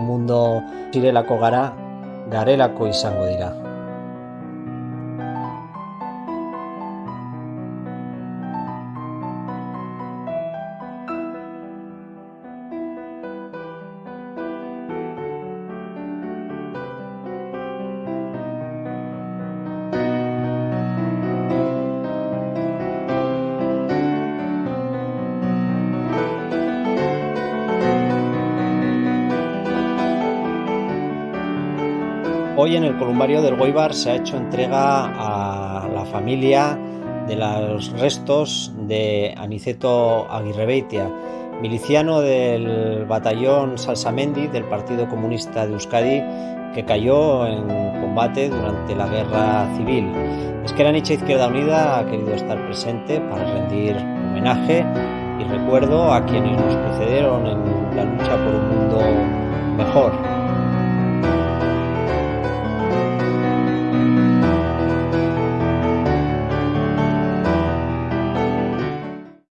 mundo zirelako gara, garelako izango dira. Hoy en el columbario del Goibar se ha hecho entrega a la familia de los restos de Aniceto Aguirrebeitia, miliciano del batallón Salsamendi del Partido Comunista de Euskadi que cayó en combate durante la guerra civil. Esqueranicha Izquierda Unida ha querido estar presente para rendir homenaje y recuerdo a quienes nos precedieron en la lucha por un mundo mejor.